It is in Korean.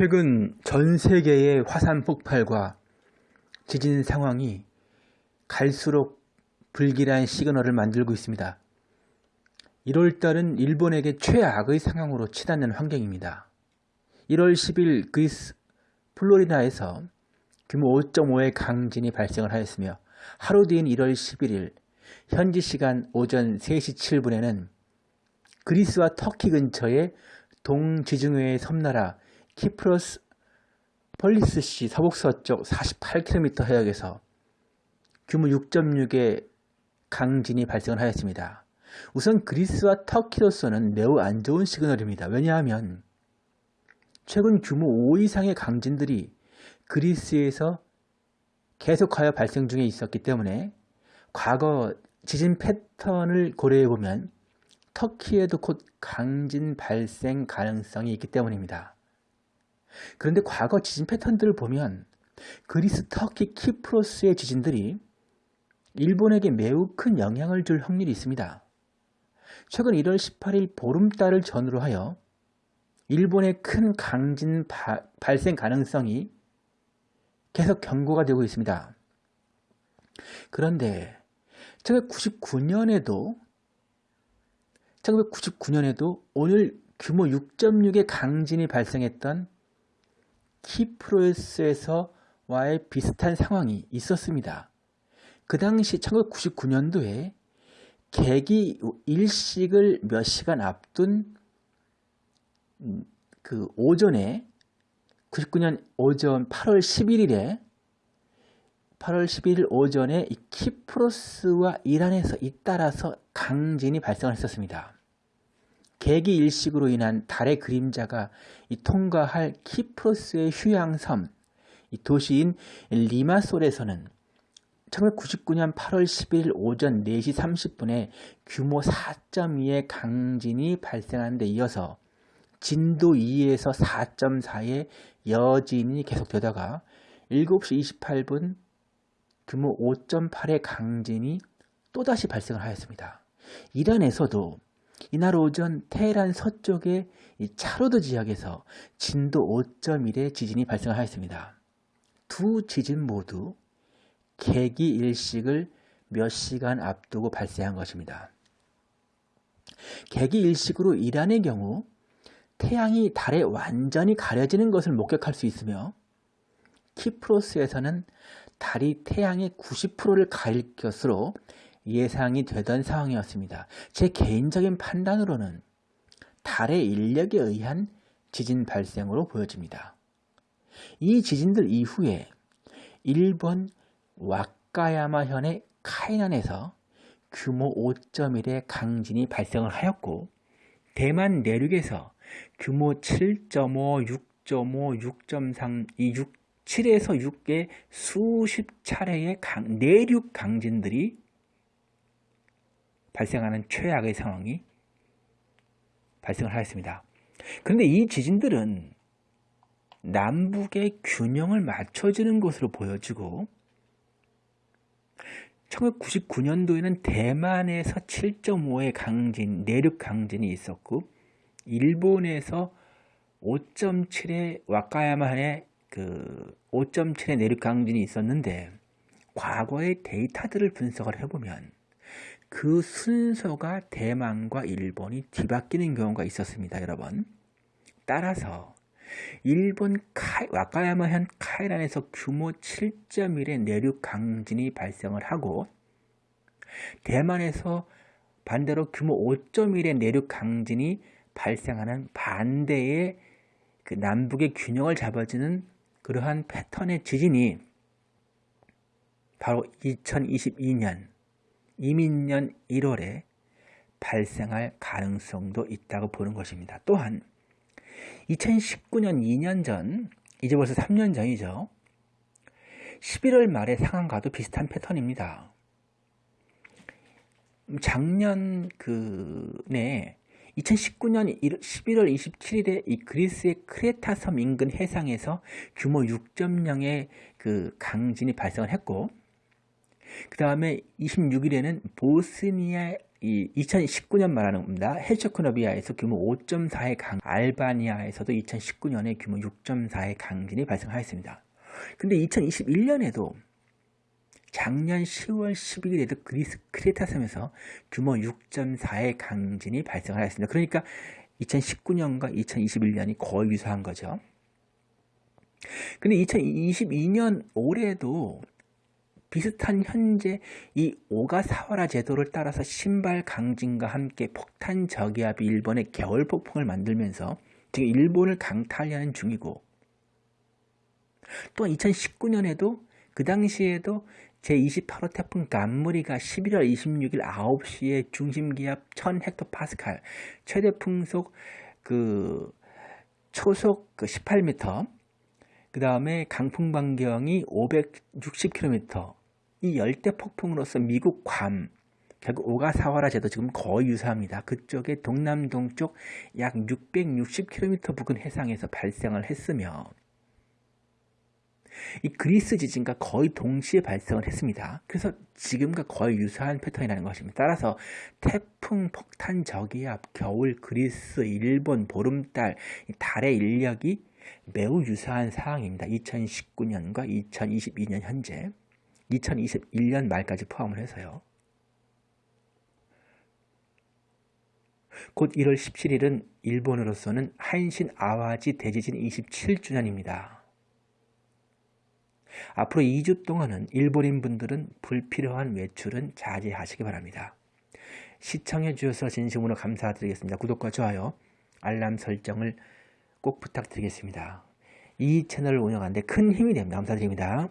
최근 전 세계의 화산 폭발과 지진 상황이 갈수록 불길한 시그널을 만들고 있습니다. 1월달은 일본에게 최악의 상황으로 치닫는 환경입니다. 1월 10일 그리스 플로리다에서 규모 5.5의 강진이 발생을 하였으며 하루 뒤인 1월 11일 현지 시간 오전 3시 7분에는 그리스와 터키 근처의 동지중해의 섬나라 키프로스 펄리스시 서북서쪽 48km 해역에서 규모 6.6의 강진이 발생을 하였습니다. 우선 그리스와 터키로서는 매우 안 좋은 시그널입니다. 왜냐하면 최근 규모 5 이상의 강진들이 그리스에서 계속하여 발생 중에 있었기 때문에 과거 지진 패턴을 고려해 보면 터키에도 곧 강진 발생 가능성이 있기 때문입니다. 그런데 과거 지진 패턴들을 보면 그리스, 터키, 키프로스의 지진들이 일본에게 매우 큰 영향을 줄 확률이 있습니다. 최근 1월 18일 보름달을 전후로 하여 일본의 큰 강진 바, 발생 가능성이 계속 경고가 되고 있습니다. 그런데 1999년에도 1999년에도 오늘 규모 6.6의 강진이 발생했던 키프로스에서 와의 비슷한 상황이 있었습니다. 그 당시 1999년도에 계기 일식을 몇 시간 앞둔 그 오전에 99년 오전 8월 11일에 8월 11일 오전에 이 키프로스와 이란에서 잇따라서 강진이 발생했었습니다. 계기 일식으로 인한 달의 그림자가 통과할 키프로스의 휴양섬 이 도시인 리마솔에서는 1999년 8월 11일 오전 4시 30분에 규모 4.2의 강진이 발생한 데 이어서 진도 2에서 4.4의 여진이 계속되다가 7시 28분 규모 5.8의 강진이 또다시 발생을 하였습니다. 이란에서도 이날 오전 테헤란 서쪽의 차로드 지역에서 진도 5.1의 지진이 발생하였습니다. 두 지진 모두 계기 일식을 몇 시간 앞두고 발생한 것입니다. 계기 일식으로 이란의 경우 태양이 달에 완전히 가려지는 것을 목격할 수 있으며 키프로스에서는 달이 태양의 90%를 가릴 것으로 예상이 되던 상황이었습니다. 제 개인적인 판단으로는 달의 인력에 의한 지진 발생으로 보여집니다. 이 지진들 이후에 일본 와카야마현의 카이난에서 규모 5.1의 강진이 발생을 하였고 대만 내륙에서 규모 7.5, 6.5, 6.3, 이 6, 7에서 6의 수십 차례의 강, 내륙 강진들이 발생하는 최악의 상황이 발생을 하였습니다. 그런데 이 지진들은 남북의 균형을 맞춰주는 것으로 보여지고 1999년도에는 대만에서 7.5의 강진, 내륙 강진이 있었고 일본에서 5.7의 와카야마의 그 5.7의 내륙 강진이 있었는데 과거의 데이터들을 분석을 해보면 그 순서가 대만과 일본이 뒤바뀌는 경우가 있었습니다. 여러분. 따라서 일본 카이, 와카야마현 카이란에서 규모 7.1의 내륙 강진이 발생을 하고 대만에서 반대로 규모 5.1의 내륙 강진이 발생하는 반대의 그 남북의 균형을 잡아주는 그러한 패턴의 지진이 바로 2022년 이민년 1월에 발생할 가능성도 있다고 보는 것입니다. 또한 2019년 2년 전, 이제 벌써 3년 전이죠. 11월 말의 상황과도 비슷한 패턴입니다. 작년 그네 2019년 11월 27일에 이 그리스의 크레타 섬 인근 해상에서 규모 6.0의 그 강진이 발생을 했고 그 다음에 26일에는 보스니아 이 2019년 말하는 겁니다. 헤르체코노비아에서 규모 5.4의 강, 알바니아에서도 2019년에 규모 6.4의 강진이 발생하였습니다. 근데 2021년에도 작년 10월 11일에도 그리스 크레타 섬에서 규모 6.4의 강진이 발생하였습니다. 그러니까 2019년과 2021년이 거의 유사한 거죠. 근데 2022년 올해도 비슷한 현재 이 오가사와라 제도를 따라서 신발 강진과 함께 폭탄 저기압이 일본의 겨울 폭풍을 만들면서 지금 일본을 강타하려는 중이고 또 2019년에도 그 당시에도 제28호 태풍 간무리가 11월 26일 9시에 중심기압 1000헥토파스칼 최대 풍속 그 초속 그 18m 그 다음에 강풍 반경이 560km 이 열대 폭풍으로서 미국 괌 결국 오가사와라 제도 지금 거의 유사합니다. 그쪽의 동남 동쪽 약 660km 부근 해상에서 발생을 했으며 이 그리스 지진과 거의 동시에 발생을 했습니다. 그래서 지금과 거의 유사한 패턴이라는 것입니다. 따라서 태풍, 폭탄, 저기압, 겨울, 그리스, 일본, 보름달, 달의 인력이 매우 유사한 상황입니다. 2019년과 2022년 현재 2021년 말까지 포함을 해서요. 곧 1월 17일은 일본으로서는 한신 아와지 대지진 27주년입니다. 앞으로 2주 동안은 일본인 분들은 불필요한 외출은 자제하시기 바랍니다. 시청해 주셔서 진심으로 감사드리겠습니다. 구독과 좋아요, 알람 설정을 꼭 부탁드리겠습니다. 이 채널을 운영하는데 큰 힘이 됩니다. 감사드립니다.